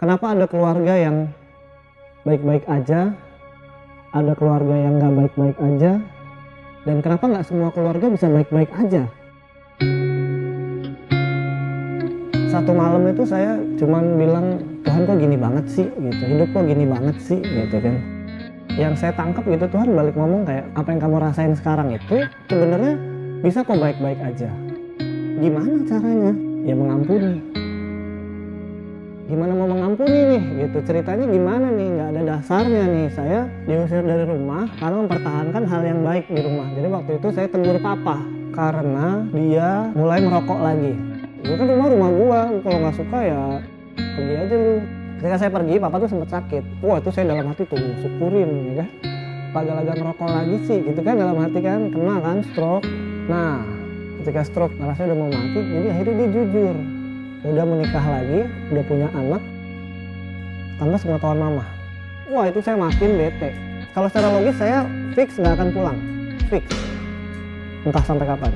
kenapa ada keluarga yang baik-baik aja, ada keluarga yang nggak baik-baik aja, dan kenapa nggak semua keluarga bisa baik-baik aja? Satu malam itu saya cuman bilang Tuhan kok gini banget sih gitu, hidup kok gini banget sih gitu kan. Yang saya tangkap gitu Tuhan balik ngomong kayak apa yang kamu rasain sekarang itu sebenarnya bisa kok baik-baik aja. Gimana caranya? Ya mengampuni gimana mau mengampuni nih? Gitu ceritanya gimana nih? Nggak ada dasarnya nih. Saya diusir dari rumah karena mempertahankan hal yang baik di rumah. Jadi waktu itu saya tegur papa karena dia mulai merokok lagi. Ini kan rumah rumah gua. Kalau nggak suka ya pergi aja lu. Ketika saya pergi papa tuh sempat sakit. Wah itu saya dalam hati tuh syukurin ya kan? Pada merokok lagi sih gitu kan? Dalam hati kan kena kan stroke. Nah ketika stroke rasanya udah mau mati jadi akhirnya dia jujur udah menikah lagi, udah punya anak, tanpa sepengetahuan mama. Wah itu saya makin bete. Kalau secara logis saya fix nggak akan pulang, fix. Entah sampai kapan.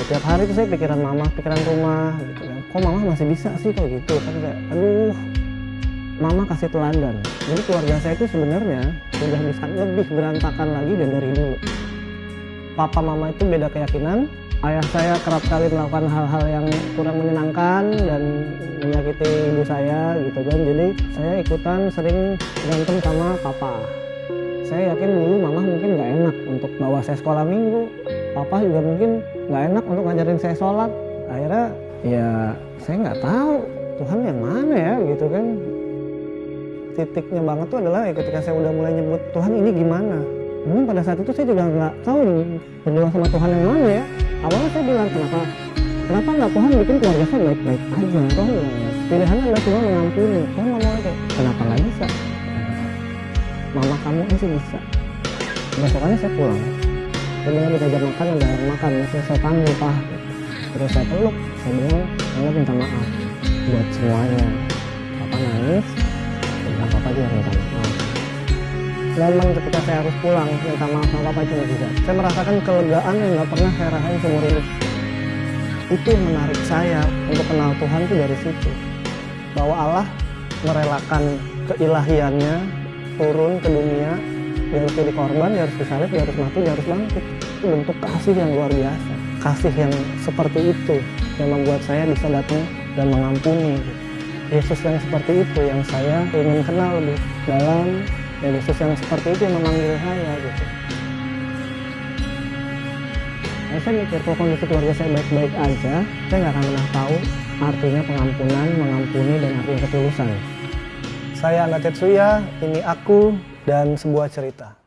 Setiap hari itu saya pikiran mama, pikiran rumah, gitu kan. Kok mama masih bisa sih kalau gitu? Kan kayak, aduh, mama kasih teladan. Jadi keluarga saya itu sebenarnya sudah bisa lebih berantakan lagi dan dari dulu. Papa mama itu beda keyakinan, ayah saya kerap kali melakukan hal-hal yang kurang menyenangkan dan menyakiti ibu saya gitu kan. Jadi saya ikutan sering berantem sama papa. Saya yakin dulu mama mungkin nggak enak untuk bawa saya sekolah minggu. Papa juga mungkin nggak enak untuk ngajarin saya sholat. Akhirnya ya saya nggak tahu Tuhan yang mana ya gitu kan. Titiknya banget tuh adalah ya ketika saya udah mulai nyebut Tuhan ini gimana mungkin pada saat itu saya juga nggak tahu berdoa sama Tuhan yang mana ya. Awalnya saya bilang kenapa? Kenapa nggak Tuhan bikin keluarga saya baik-baik aja? Tuhan ya pilihannya adalah cuma mengampuni Tuhan ngomong aja kenapa nggak bisa? Mama kamu aja bisa. Besokannya saya pulang. Saya bilang diajak makan ada makan. Masih saya panggil pak. Terus saya peluk saya bilang saya minta maaf buat semuanya. Papa nangis dan papa juga momen ketika saya harus pulang minta maaf sama papa itu juga. Saya merasakan kelegaan yang nggak pernah saya rasain seumur hidup. Itu yang menarik saya untuk kenal Tuhan itu dari situ. Bahwa Allah merelakan keilahiannya turun ke dunia dia harus jadi korban, dia harus disalib, dia harus mati, dia harus bangkit. Itu bentuk kasih yang luar biasa. Kasih yang seperti itu yang membuat saya bisa datang dan mengampuni Yesus yang seperti itu yang saya ingin kenal lebih dalam dan Yesus yang seperti itu yang memanggil saya gitu. Nah, saya mikir kalau kondisi keluarga saya baik-baik aja saya nggak akan pernah tahu artinya pengampunan, mengampuni dan artinya ketulusan. Saya Anda Tetsuya, ini aku dan sebuah cerita